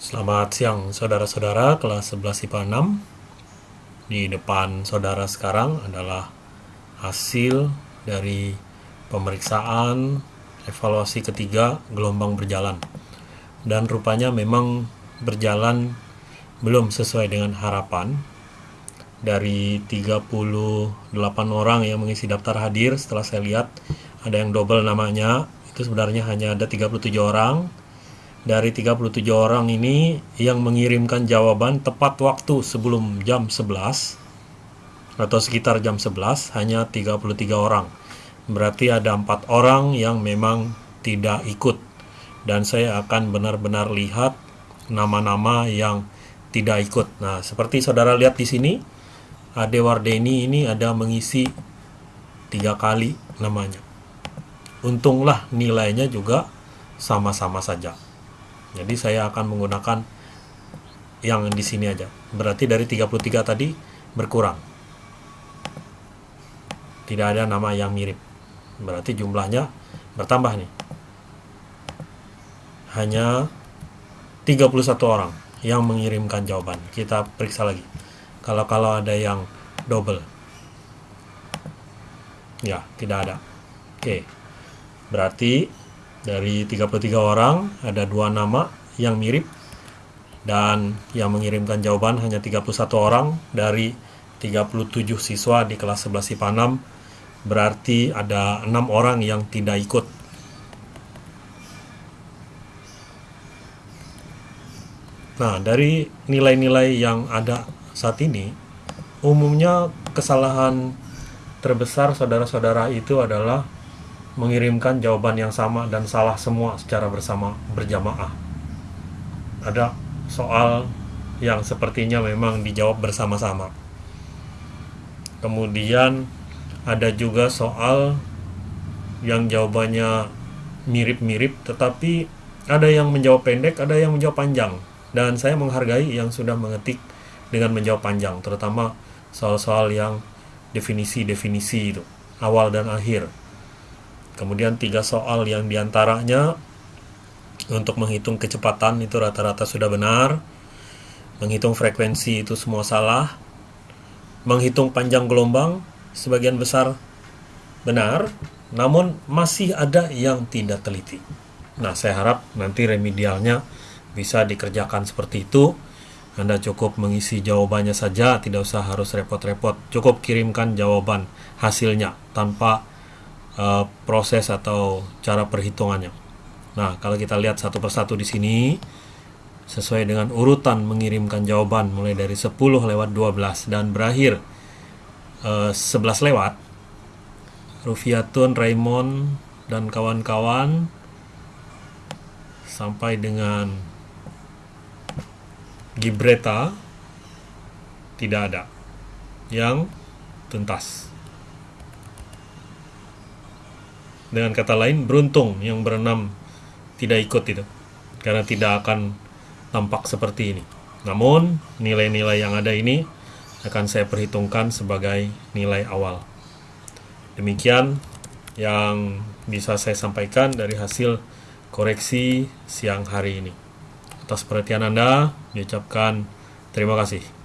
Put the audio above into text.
Selamat siang saudara-saudara kelas 11 IPA 6 Di depan saudara sekarang adalah hasil dari pemeriksaan evaluasi ketiga gelombang berjalan. Dan rupanya memang berjalan belum sesuai dengan harapan. Dari 38 orang yang mengisi daftar hadir setelah saya lihat ada yang double namanya itu sebenarnya hanya ada 37 orang dari 37 orang ini yang mengirimkan jawaban tepat waktu sebelum jam 11 atau sekitar jam 11 hanya 33 orang. Berarti ada empat orang yang memang tidak ikut dan saya akan benar-benar lihat nama-nama yang tidak ikut. Nah, seperti saudara lihat di sini, Ade Wardeni ini ada mengisi tiga kali namanya. Untunglah nilainya juga sama-sama saja. Jadi saya akan menggunakan yang di sini aja. Berarti dari 33 tadi berkurang. Tidak ada nama yang mirip. Berarti jumlahnya bertambah nih. Hanya 31 orang yang mengirimkan jawaban. Kita periksa lagi. Kalau-kalau ada yang double. Ya, tidak ada. Oke. Berarti dari 33 orang, ada dua nama yang mirip. Dan yang mengirimkan jawaban hanya 31 orang dari 37 siswa di kelas 11 IPA 6 berarti ada enam orang yang tidak ikut. Nah, dari nilai-nilai yang ada saat ini, umumnya kesalahan terbesar saudara-saudara itu adalah mengirimkan jawaban yang sama dan salah semua secara bersama berjamaah. Ada soal yang sepertinya memang dijawab bersama-sama. Kemudian ada juga soal yang jawabannya mirip-mirip tetapi ada yang menjawab pendek, ada yang menjawab panjang. Dan saya menghargai yang sudah mengetik dengan menjawab panjang, terutama soal-soal yang definisi-definisi itu, awal dan akhir Kemudian tiga soal yang di antaranya untuk menghitung kecepatan itu rata-rata sudah benar. Menghitung frekuensi itu semua salah. Menghitung panjang gelombang sebagian besar benar, namun masih ada yang tidak teliti. Nah, saya harap nanti remedialnya bisa dikerjakan seperti itu. Anda cukup mengisi jawabannya saja, tidak usah harus repot-repot. Cukup kirimkan jawaban hasilnya tanpa uh, proses atau cara perhitungannya. Nah, kalau kita lihat satu persatu di sini, sesuai dengan urutan mengirimkan jawaban mulai dari 10 lewat 12 dan berakhir uh, 11 lewat, Rufiatun, Raymond, dan kawan-kawan sampai dengan Gibreta tidak ada yang tuntas. Dengan kata lain beruntung yang berenam tidak ikut itu karena tidak akan tampak seperti ini. Namun nilai-nilai yang ada ini akan saya perhitungkan sebagai nilai awal. Demikian yang bisa saya sampaikan dari hasil koreksi siang hari ini. Atas perhatian Anda diucapkan terima kasih